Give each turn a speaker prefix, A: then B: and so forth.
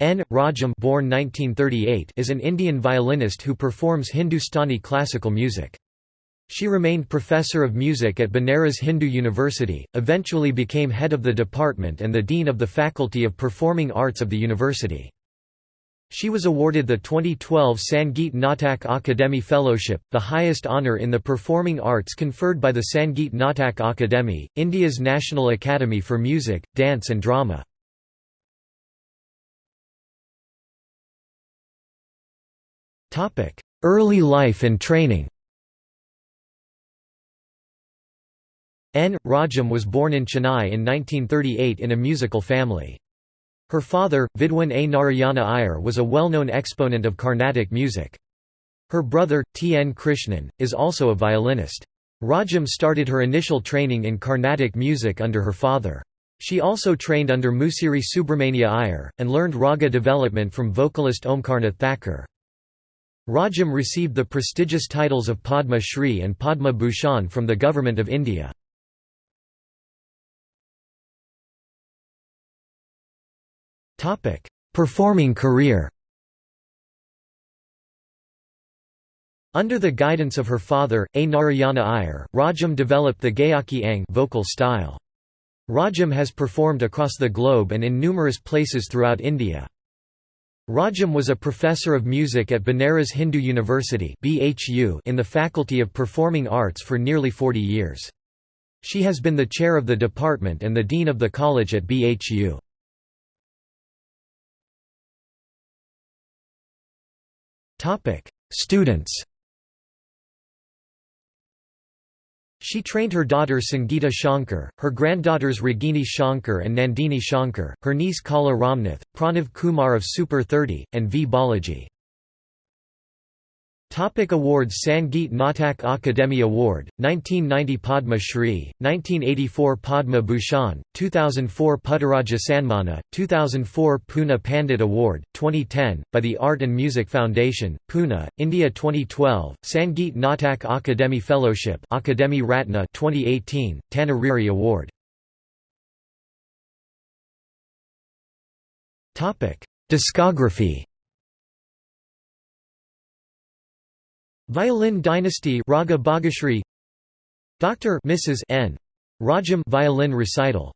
A: N. Rajam born 1938 is an Indian violinist who performs Hindustani classical music. She remained professor of music at Banaras Hindu University, eventually became head of the department and the dean of the Faculty of Performing Arts of the university. She was awarded the 2012 Sangeet Natak Akademi Fellowship, the highest honour in the performing arts conferred by the Sangeet Natak Akademi, India's National Academy for Music, Dance and Drama. Early life and training N. Rajam was born in Chennai in 1938 in a musical family. Her father, Vidwan A. Narayana Iyer was a well-known exponent of Carnatic music. Her brother, T. N. Krishnan, is also a violinist. Rajam started her initial training in Carnatic music under her father. She also trained under Musiri Subramania Iyer, and learned raga development from vocalist Omkarnath Thakur. Rajam received the prestigious titles of Padma Shri and Padma Bhushan from the Government of India. Performing career Under the guidance of her father, A. Narayana Iyer, Rajam developed the Gayaki Ang vocal style. Rajam has performed across the globe and in numerous places throughout India. Rajam was a professor of music at Banaras Hindu University in the Faculty of Performing Arts for nearly 40 years. She has been the chair of the department and the dean of the college at BHU. Students She trained her daughter Sangeeta Shankar, her granddaughters Ragini Shankar and Nandini Shankar, her niece Kala Ramnath, Pranav Kumar of Super 30, and V. Balaji. Topic awards Sangeet Natak Akademi Award, 1990 Padma Shri, 1984 Padma Bhushan, 2004 Puttaraja Sanmana, 2004 Pune Pandit Award, 2010, by the Art and Music Foundation, Pune, India 2012, Sangeet Natak Akademi Fellowship Akademi Ratna 2018, Tanna Riri Award. Discography Violin Dynasty Raga Bhagashri Dr. Mrs. N. Rajam violin recital